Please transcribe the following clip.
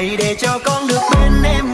hãy để cho con được bên em.